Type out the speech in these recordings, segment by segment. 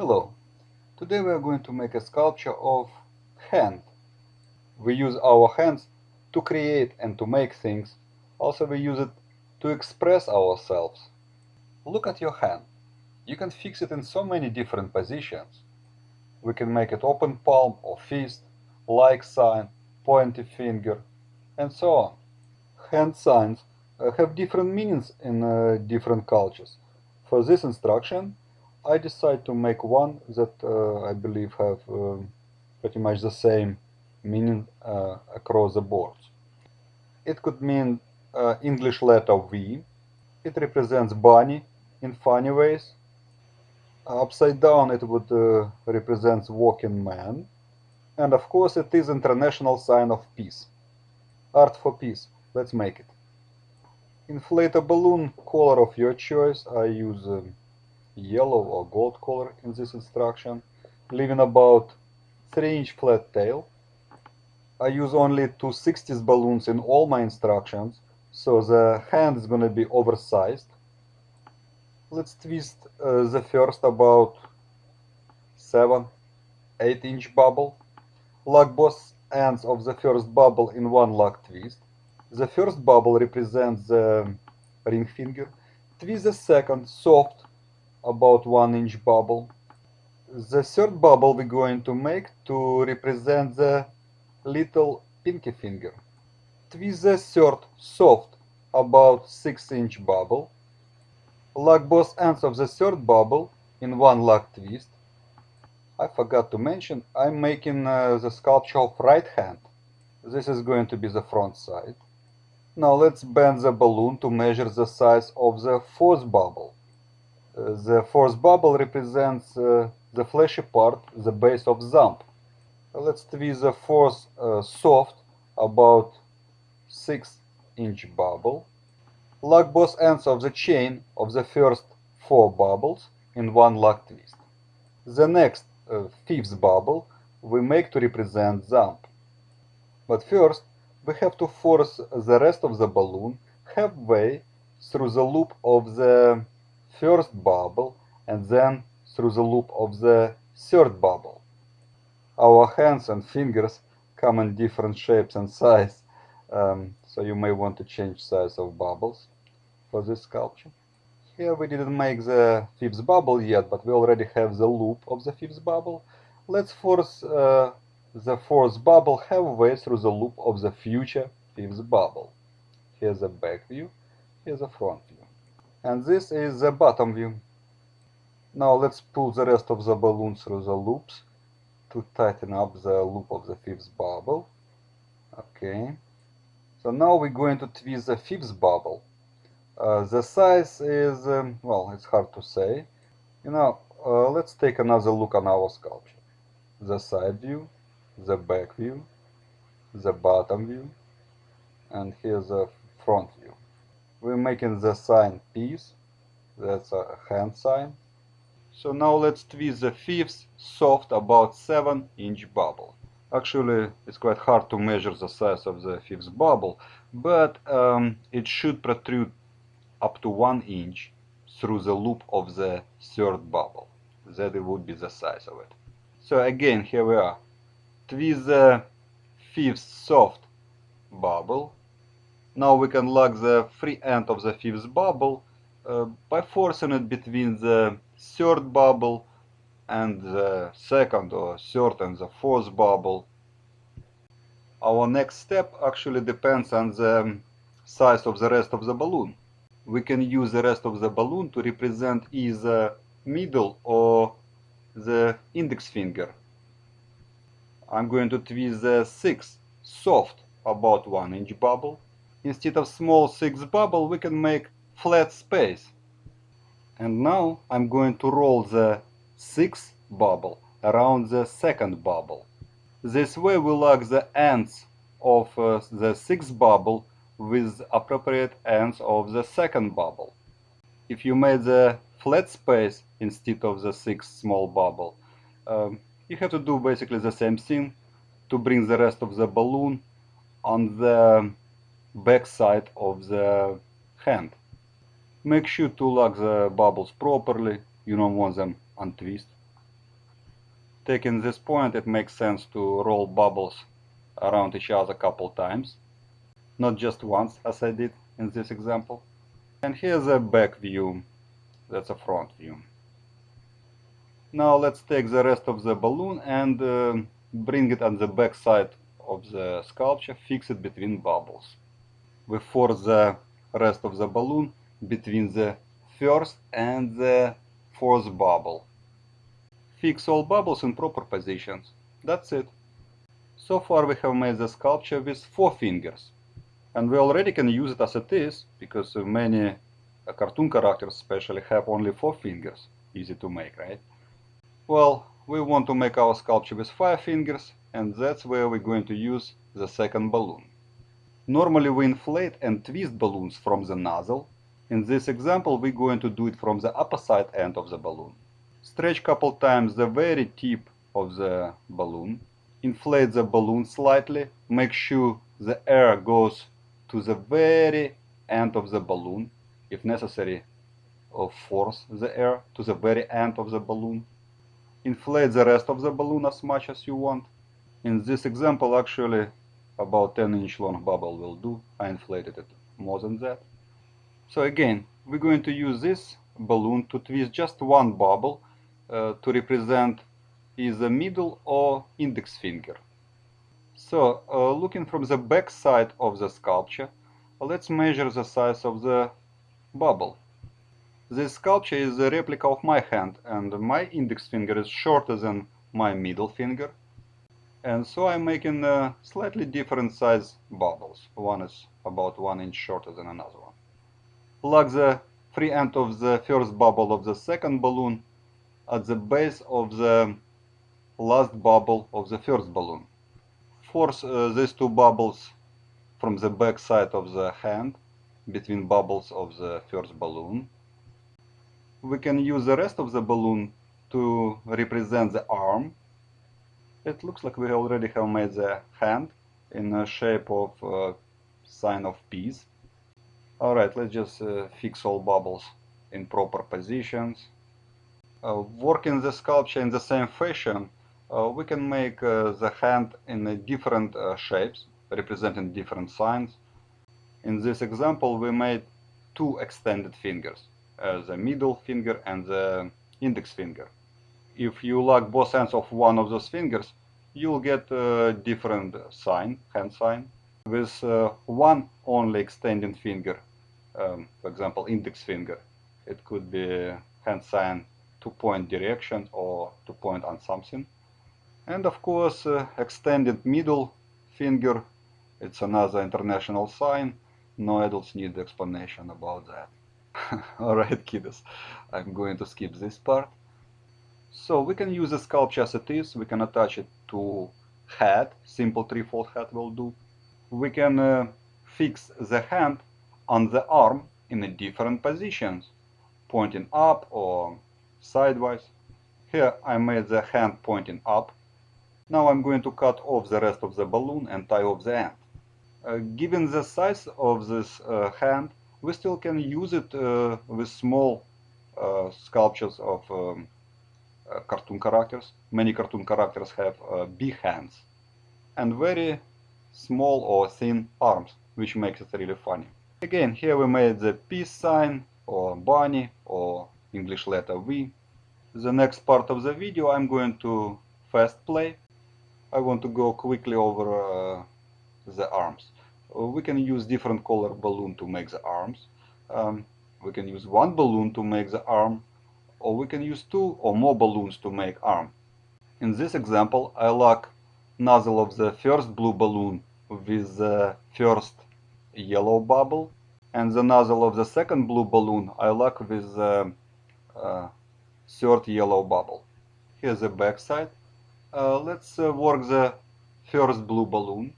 Hello, today we are going to make a sculpture of hand. We use our hands to create and to make things. Also we use it to express ourselves. Look at your hand. You can fix it in so many different positions. We can make it open palm or fist, like sign, pointy finger, and so on. Hand signs uh, have different meanings in uh, different cultures. For this instruction, I decided to make one that uh, I believe have uh, pretty much the same meaning uh, across the board. It could mean uh, English letter V. It represents bunny in funny ways. Upside down it would represent walking man. And of course it is international sign of peace. Art for peace. Let's make it. Inflate a balloon color of your choice. I use um, yellow or gold color in this instruction, leaving about 3 inch flat tail. I use only 260s balloons in all my instructions, so the hand is going to be oversized. Let's twist uh, the first about 7, 8 inch bubble. Lock both ends of the first bubble in one lock twist. The first bubble represents the ring finger. Twist the second soft about 1 inch bubble. The third bubble we're going to make to represent the little pinky finger. Twist the third soft about 6 inch bubble. Lock both ends of the third bubble in one lock twist. I forgot to mention, I'm making uh, the sculpture of right hand. This is going to be the front side. Now let's bend the balloon to measure the size of the fourth bubble. The fourth bubble represents uh, the fleshy part, the base of thumb. Let's twist the fourth soft, about 6 inch bubble. Lock both ends of the chain of the first four bubbles in one lock twist. The next uh, fifth bubble we make to represent thumb. But first we have to force the rest of the balloon halfway through the loop of the first bubble and then through the loop of the third bubble. Our hands and fingers come in different shapes and size, um, so you may want to change size of bubbles for this sculpture. Here we didn't make the fifth bubble yet, but we already have the loop of the fifth bubble. Let's force uh, the fourth bubble halfway through the loop of the future fifth bubble. Here's a back view, here's a front view. And this is the bottom view. Now let's pull the rest of the balloon through the loops to tighten up the loop of the fifth bubble. Okay. So now we're going to twist the fifth bubble. Uh, the size is, um, well, it's hard to say. You know, uh, let's take another look on our sculpture. The side view, the back view, the bottom view, and here's the front view. We're making the sign peace, that's a hand sign. So now let's twist the fifth soft about 7 inch bubble. Actually, it's quite hard to measure the size of the fifth bubble, but um, it should protrude up to 1 inch through the loop of the third bubble. That would be the size of it. So again, here we are. Twist the fifth soft bubble. Now we can lock the free end of the fifth bubble uh, by forcing it between the third bubble and the second or third and the fourth bubble. Our next step actually depends on the size of the rest of the balloon. We can use the rest of the balloon to represent either middle or the index finger. I'm going to twist the sixth soft about 1 inch bubble. Instead of small sixth bubble we can make flat space. And now I'm going to roll the sixth bubble around the second bubble. This way we lock the ends of uh, the sixth bubble with appropriate ends of the second bubble. If you made the flat space instead of the sixth small bubble, um, you have to do basically the same thing to bring the rest of the balloon on the back side of the hand. Make sure to lock the bubbles properly, you don't want them untwist. taking this point it makes sense to roll bubbles around each other a couple times. Not just once as I did in this example. And here's a back view. That's a front view. Now let's take the rest of the balloon and uh, bring it on the back side of the sculpture, fix it between bubbles. We force the rest of the balloon between the first and the fourth bubble. Fix all bubbles in proper positions. That's it. So far we have made the sculpture with four fingers. And we already can use it as it is, because many cartoon characters especially have only four fingers. Easy to make, right? Well, we want to make our sculpture with five fingers, and that's where we're going to use the second balloon. Normally we inflate and twist balloons from the nozzle. In this example we're going to do it from the opposite end of the balloon. Stretch couple times the very tip of the balloon. Inflate the balloon slightly. Make sure the air goes to the very end of the balloon. If necessary, force the air to the very end of the balloon. Inflate the rest of the balloon as much as you want. In this example, actually, about 10 inch long bubble will do. I inflated it more than that. So again, we're going to use this balloon to twist just one bubble uh, to represent either middle or index finger. So, uh, looking from the back side of the sculpture, let's measure the size of the bubble. This sculpture is a replica of my hand and my index finger is shorter than my middle finger. And so I'm making uh, slightly different size bubbles. One is about one inch shorter than another one. Plug the free end of the first bubble of the second balloon at the base of the last bubble of the first balloon. Force uh, these two bubbles from the back side of the hand between bubbles of the first balloon we can use the rest of the balloon to represent the arm. It looks like we already have made the hand in the shape of a sign of peace. Alright, let's just uh, fix all bubbles in proper positions. Uh, working the sculpture in the same fashion, uh, we can make uh, the hand in different uh, shapes, representing different signs. In this example, we made two extended fingers. Uh, the middle finger and the index finger. If you lock both ends of one of those fingers, you'll get a different sign, hand sign, with uh, one only extending finger, um, for example, index finger. It could be hand sign to point direction or to point on something. And of course, uh, extended middle finger, it's another international sign. No adults need explanation about that. Alright kiddos, I'm going to skip this part. So we can use the sculpture as it is, we can attach it to head, simple threefold head will do. We can uh, fix the hand on the arm in different positions, pointing up or sideways. Here I made the hand pointing up. Now I'm going to cut off the rest of the balloon and tie off the end. Uh, given the size of this uh, hand, we still can use it uh, with small uh, sculptures of um, cartoon characters. Many cartoon characters have big hands and very small or thin arms, which makes it really funny. Again, here we made the peace sign or bunny or English letter V. The next part of the video I'm going to fast play. I want to go quickly over uh, the arms. Uh, we can use different color balloon to make the arms. Um, we can use one balloon to make the arm, or we can use two or more balloons to make arm. In this example, I lock nozzle of the first blue balloon with the first yellow bubble, and the nozzle of the second blue balloon I lock with the uh, third yellow bubble. Here's the back side. Uh, let's uh, work the first blue balloon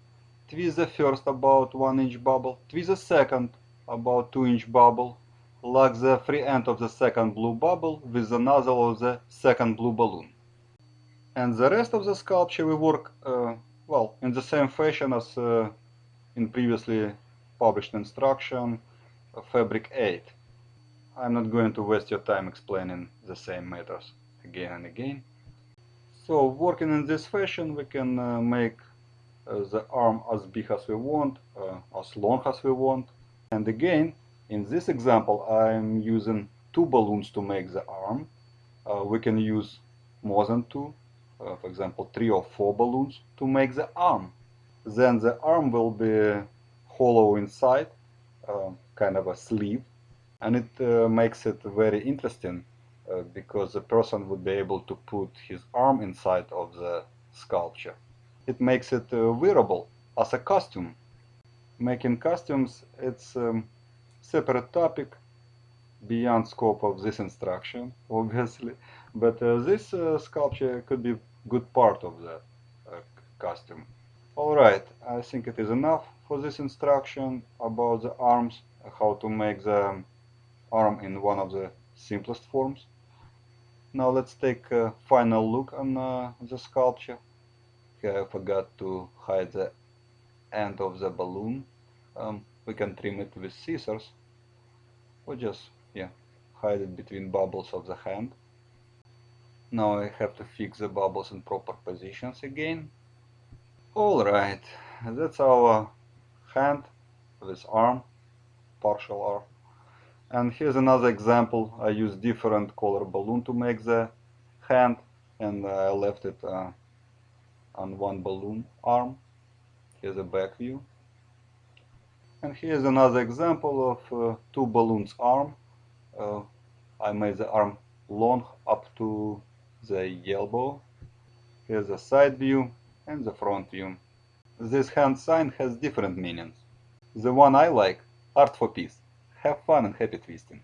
twist the first about 1 inch bubble, twist the second about 2 inch bubble, lock the free end of the second blue bubble with the nozzle of the second blue balloon. And the rest of the sculpture we work, uh, well, in the same fashion as uh, in previously published instruction, uh, Fabric 8. I'm not going to waste your time explaining the same matters again and again. So working in this fashion, we can uh, make uh, the arm as big as we want, uh, as long as we want. And again, in this example, I'm using two balloons to make the arm. Uh, we can use more than two, uh, for example, three or four balloons to make the arm. Then the arm will be hollow inside, uh, kind of a sleeve, and it uh, makes it very interesting uh, because the person would be able to put his arm inside of the sculpture. It makes it uh, wearable as a costume. Making costumes, it's um, separate topic beyond scope of this instruction, obviously, but uh, this uh, sculpture could be good part of the uh, costume. Alright, I think it is enough for this instruction about the arms, how to make the arm in one of the simplest forms. Now let's take a final look on uh, the sculpture. Here I forgot to hide the end of the balloon. Um, we can trim it with scissors or just yeah hide it between bubbles of the hand. Now I have to fix the bubbles in proper positions again. Alright, that's our hand, this arm, partial arm. And here's another example. I use different color balloon to make the hand and I left it uh, on one balloon arm. Here's a back view. And here's another example of uh, two balloons arm. Uh, I made the arm long up to the elbow. Here's the side view and the front view. This hand sign has different meanings. The one I like, art for peace. Have fun and happy twisting.